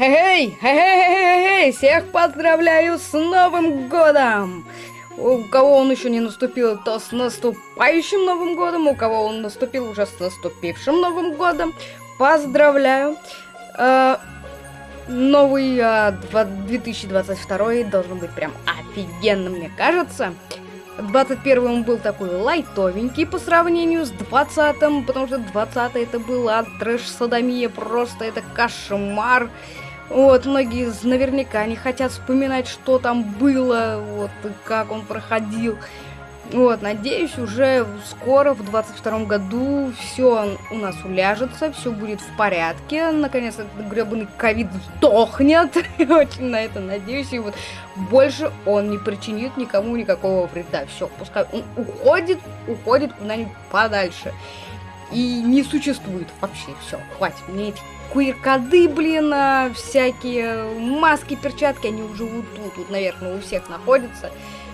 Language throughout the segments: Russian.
Эй, эй, эй, эй, всех поздравляю с Новым Годом! У кого он еще не наступил, то с наступающим Новым Годом, у кого он наступил уже с наступившим Новым Годом, поздравляю! Э, новый э, 2022 должен быть прям офигенным, мне кажется. 21 он был такой лайтовенький по сравнению с 20 потому что 20 это была трэш-садомия, просто это кошмар. Вот, многие наверняка не хотят вспоминать, что там было, вот, как он проходил. Вот, надеюсь, уже скоро, в 22 году, все у нас уляжется, все будет в порядке. Наконец, этот гребаный ковид сдохнет. Очень на это надеюсь. И вот больше он не причинит никому никакого вреда. Все, пускай он уходит, уходит куда-нибудь подальше. И не существует вообще. Все, хватит. Мне эти куир-коды, блин, а, всякие маски, перчатки, они уже вот тут, тут, наверное, у всех находятся.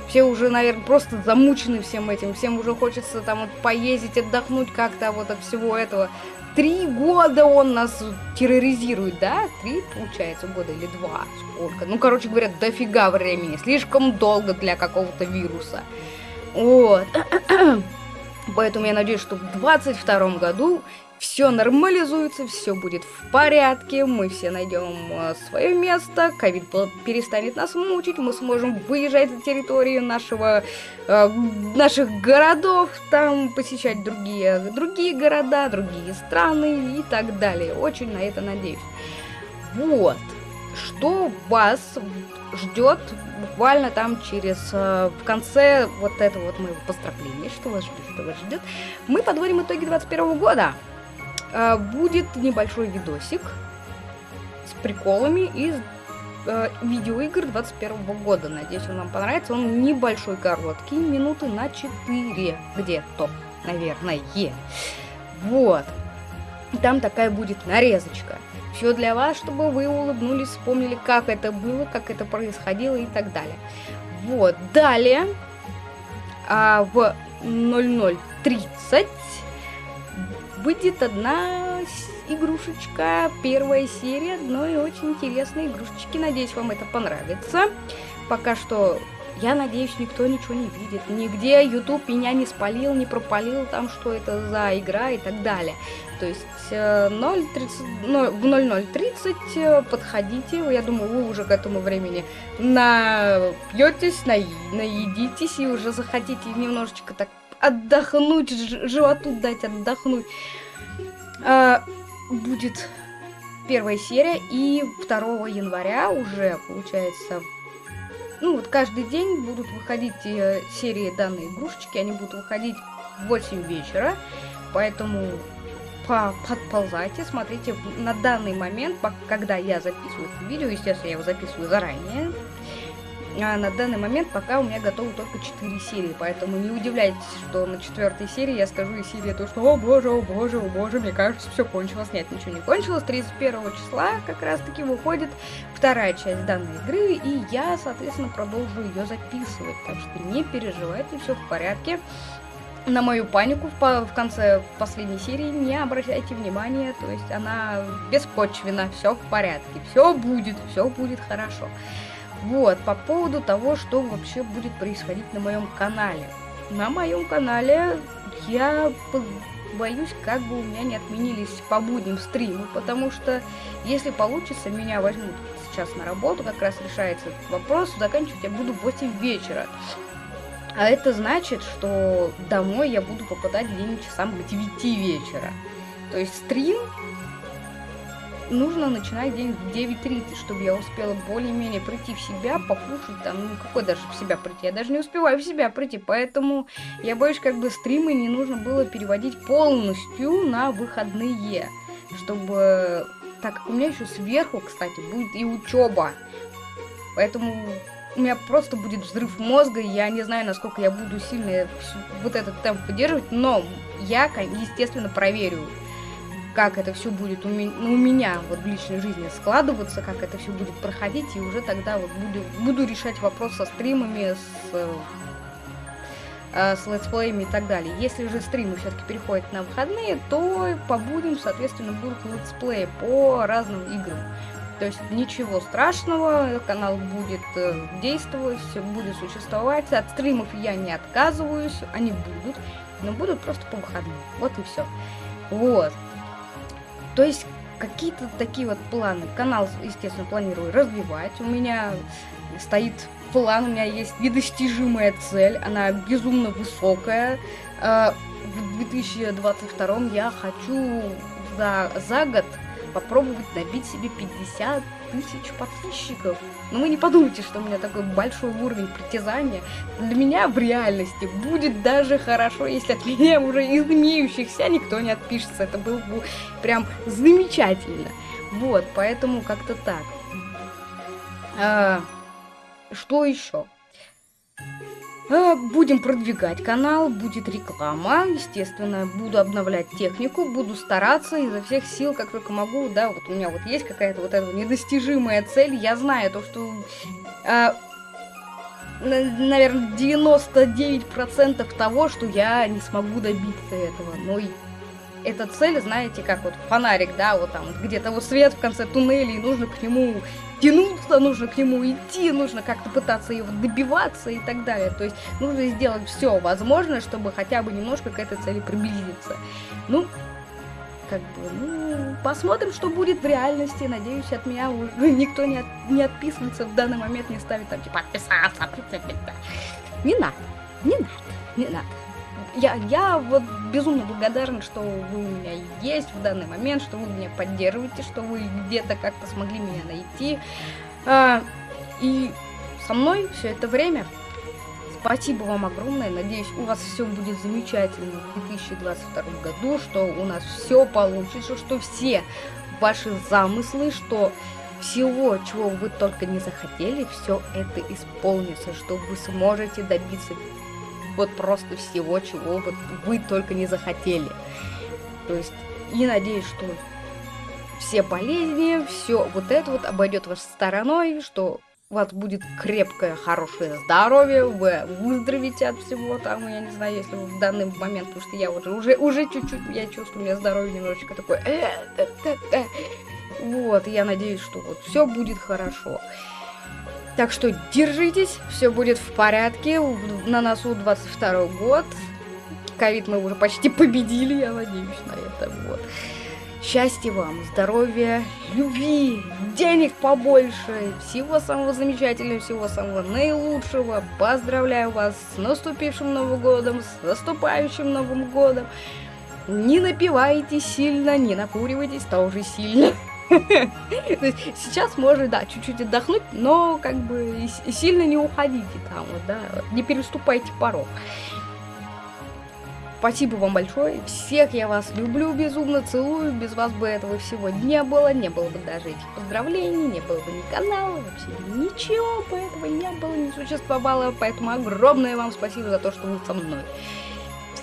Все уже, наверное, просто замучены всем этим. Всем уже хочется там вот поездить, отдохнуть как-то вот от всего этого. Три года он нас терроризирует, да? Три, получается, года или два? Сколько? Ну, короче говоря, дофига времени. Слишком долго для какого-то вируса. Вот. Поэтому я надеюсь, что в 22 году все нормализуется, все будет в порядке, мы все найдем э, свое место, ковид перестанет нас мучить, мы сможем выезжать за территорию нашего, э, наших городов, там посещать другие, другие города, другие страны и так далее. Очень на это надеюсь. Вот, что вас ждет буквально там через, э, в конце вот этого вот моего поздравления, что вас ждет, что вас ждет, мы подводим итоги 21 года. Э, будет небольшой видосик с приколами из э, видеоигр 21 года. Надеюсь, он вам понравится. Он небольшой, короткий, минуты на 4 где-то, наверное. Вот. Там такая будет нарезочка. Все для вас, чтобы вы улыбнулись, вспомнили, как это было, как это происходило и так далее. Вот, далее а, в 00.30 выйдет одна игрушечка, первая серия одной очень интересной игрушечки. Надеюсь, вам это понравится. Пока что, я надеюсь, никто ничего не видит. Нигде YouTube меня не спалил, не пропалил там, что это за игра и так далее. То есть 0.30, э, в 00.30 э, подходите, я думаю, вы уже к этому времени напьетесь, на, наедитесь и уже захотите немножечко так отдохнуть, животу дать отдохнуть. А, будет первая серия, и 2 января уже, получается, ну вот каждый день будут выходить э, серии данной игрушечки, они будут выходить в 8 вечера, поэтому по подползайте, смотрите на данный момент, когда я записываю это видео, естественно, я его записываю заранее, а на данный момент пока у меня готовы только 4 серии, поэтому не удивляйтесь, что на четвертой серии я скажу из серии то, что «О боже, о боже, о боже, мне кажется, все кончилось». Нет, ничего не кончилось. 31 числа как раз-таки выходит вторая часть данной игры, и я, соответственно, продолжу ее записывать. Так что не переживайте, все в порядке. На мою панику в, в конце последней серии не обращайте внимания, то есть она беспочвена, все в порядке, все будет, все будет хорошо. Вот, по поводу того, что вообще будет происходить на моем канале. На моем канале я боюсь, как бы у меня не отменились по будням стримы, потому что если получится, меня возьмут сейчас на работу, как раз решается этот вопрос, заканчивать я буду в 8 вечера. А это значит, что домой я буду попадать где-нибудь часам к 9 вечера. То есть стрим нужно начинать день в 9.30, чтобы я успела более-менее прийти в себя, покушать там, ну какой даже в себя прийти, я даже не успеваю в себя прийти, поэтому я боюсь, как бы стримы не нужно было переводить полностью на выходные, чтобы, так как у меня еще сверху, кстати, будет и учеба, поэтому у меня просто будет взрыв мозга, я не знаю, насколько я буду сильно вот этот темп поддерживать, но я, естественно, проверю как это все будет у, ми ну, у меня вот в личной жизни складываться, как это все будет проходить, и уже тогда вот буду, буду решать вопрос со стримами, с, э, с летсплеями и так далее. Если же стримы все-таки переходят на выходные, то по будням, соответственно, будут летсплеи по разным играм. То есть ничего страшного, канал будет э, действовать, будет существовать. От стримов я не отказываюсь, они будут, но будут просто по выходным. Вот и все. Вот. То есть какие-то такие вот планы. Канал, естественно, планирую развивать. У меня стоит план, у меня есть недостижимая цель, она безумно высокая. Э, в 2022 я хочу за, за год попробовать набить себе 50 тысяч подписчиков. Но вы не подумайте, что у меня такой большой уровень притязания. Для меня в реальности будет даже хорошо, если от меня уже из имеющихся никто не отпишется. Это было бы прям замечательно. Вот, поэтому как-то так. А, что еще? А, будем продвигать канал, будет реклама, естественно, буду обновлять технику, буду стараться изо всех сил, как только могу, да, вот у меня вот есть какая-то вот эта недостижимая цель, я знаю то, что, а, наверное, 99% того, что я не смогу добиться этого, но эта цель, знаете, как вот фонарик, да, вот там где-то вот свет в конце туннеля, и нужно к нему тянуться, нужно к нему идти, нужно как-то пытаться его добиваться и так далее. То есть нужно сделать все возможное, чтобы хотя бы немножко к этой цели приблизиться. Ну, как бы, ну, посмотрим, что будет в реальности. Надеюсь, от меня уже никто не, от, не отписывается в данный момент, не ставит там, типа, отписаться. Не надо, не надо, не надо я, я вот безумно благодарна, что вы у меня есть в данный момент, что вы меня поддерживаете, что вы где-то как-то смогли меня найти. А, и со мной все это время. Спасибо вам огромное. Надеюсь, у вас все будет замечательно в 2022 году, что у нас все получится, что все ваши замыслы, что всего, чего вы только не захотели, все это исполнится, что вы сможете добиться вот просто всего, чего вот вы только не захотели. То есть, и надеюсь, что все болезни, все вот это вот обойдет вас стороной, что у вас будет крепкое, хорошее здоровье, вы выздоровите от всего там, я не знаю, если вы в данный момент, потому что я уже, уже, уже чуть-чуть, я чувствую, у меня здоровье немножечко такое, э, вот, я надеюсь, что вот все будет хорошо. Так что держитесь, все будет в порядке. На носу 22 год. Ковид мы уже почти победили, я надеюсь на это. Вот. Счастья вам, здоровья, любви, денег побольше, всего самого замечательного, всего самого наилучшего. Поздравляю вас с наступившим Новым годом, с наступающим Новым годом. Не напивайте сильно, не накуривайтесь тоже сильно. Сейчас можно, да, чуть-чуть отдохнуть, но как бы сильно не уходите там, да, не переступайте порог. Спасибо вам большое. Всех я вас люблю безумно, целую. Без вас бы этого всего не было. Не было бы даже этих поздравлений, не было бы ни канала, вообще ничего бы этого не было, не существовало. Поэтому огромное вам спасибо за то, что вы со мной.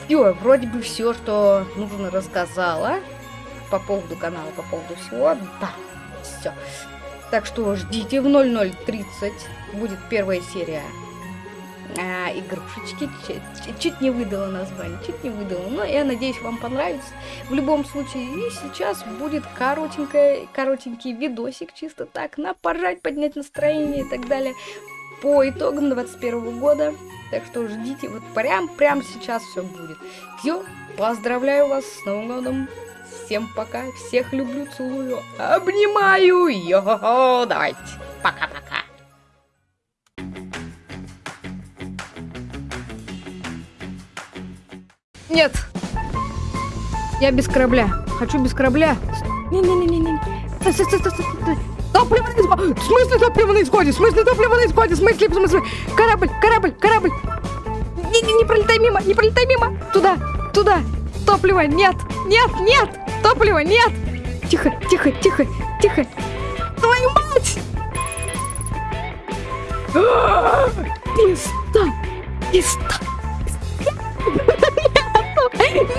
Все, вроде бы все, что нужно рассказала по поводу канала, по поводу всего. Да, все. Так что ждите в 00.30 будет первая серия а, игрушечки. Чуть, чуть не выдала название, чуть не выдала. Но я надеюсь, вам понравится. В любом случае, и сейчас будет коротенькая, коротенький видосик, чисто так, на пожать, поднять настроение и так далее. По итогам 21 года. Так что ждите, вот прям, прям сейчас все будет. Все, поздравляю вас с Новым годом. Всем пока, всех люблю, целую, обнимаю, йо, давайте, пока-пока. Нет, я без корабля, хочу без корабля. Не-не-не-не-не. Топливо на исходе! В смысле топливо на исходе? В смысле топливо на исходе? В смысле, в смысле? Корабль, корабль, корабль! Не, не, не пролетай мимо, не пролетай мимо! Туда, туда! Топливо, нет, нет, нет! Топлива нет! Тихо, тихо, тихо, тихо! Твою мать! Перестань! Перестань!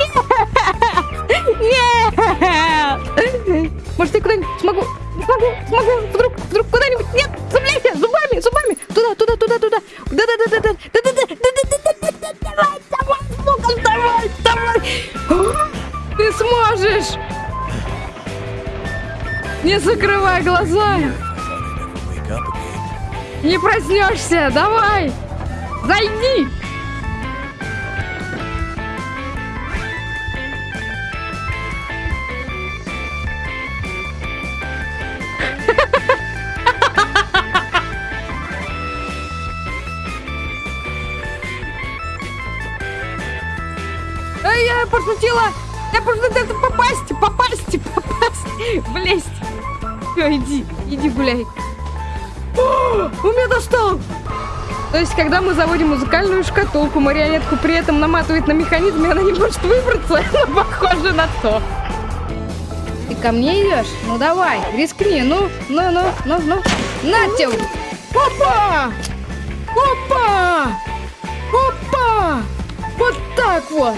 Нет! Нет! Может, я куда-нибудь смогу? Смогу, смогу, вдруг, вдруг куда-нибудь? Нет, цепляйся, зубами, зубами! Туда, туда, туда, туда! Да-да-да-да-да! Да-да-да! Да-да-да! Давай, давай, давай, давай! Ты сможешь! Не закрывай глаза! Не проснешься! Давай! Зайди! Иди, иди гуляй. О, он меня достал! То есть, когда мы заводим музыкальную шкатулку, марионетку при этом наматывает на механизм, и она не может выбраться, ну, похоже на то. Ты ко мне идешь? Ну давай, рискни, ну, ну, ну, ну, ну. На тебе! Опа! Опа! Опа! Вот так вот!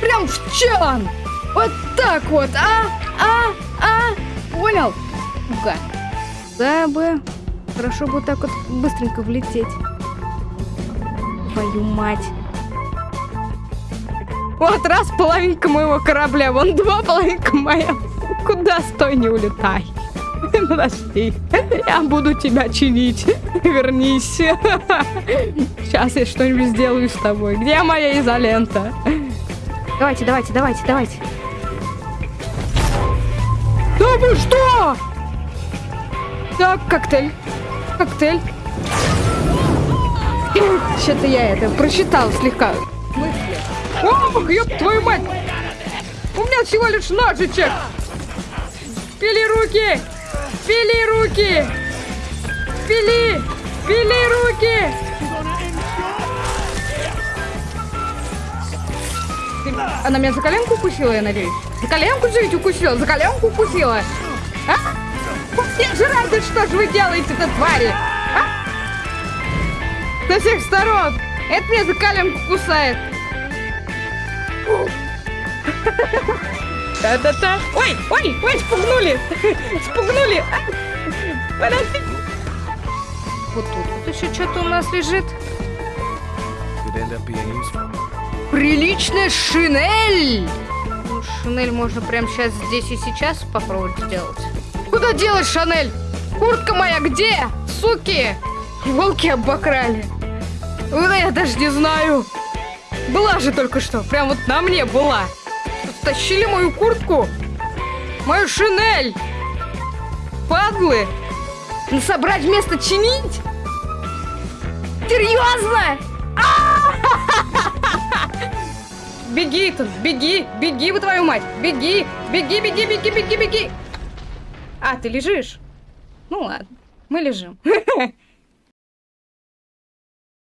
Прям в чан! Вот так вот, а? А? А? Понял? Ну-ка. Да бы. Хорошо бы так вот быстренько влететь. Твою мать. Вот раз половинка моего корабля, вон два половинка моя. Куда стой, не улетай. Подожди, я буду тебя чинить. Вернись. Сейчас я что-нибудь сделаю с тобой. Где моя изолента? Давайте, давайте, давайте, давайте. Да вы что? Так, коктейль. Коктейль. Что-то я это прочитал слегка. Мысли. Ох, ёб твою мать! У меня всего лишь ножичек! Пили руки! Пили руки! Пили! Пили руки! Она меня за коленку укусила, я надеюсь? За коленку же ведь укусила? За коленку укусила? А? Все жрать, что же вы делаете-то, твари? А? Со всех сторон! Это меня за коленку кусает! Да-да-да! Ой, ой, ой, спугнули! Спугнули! Подожди! Вот тут вот еще что-то у нас лежит. Приличная шинель! Ну, шинель можно прямо сейчас, здесь и сейчас попробовать сделать. Куда делать Шанель? Куртка моя где? Суки! Волки обокрали. Да я даже не знаю. Была же только что. Прям вот на мне была. Стащили мою куртку. Мою шинель. Падлы. Ну, собрать вместо чинить? Серьезно? Беги, тут, беги, беги, вы твою мать, беги, беги, беги, беги, беги, беги. А, ты лежишь? Ну ладно, мы лежим.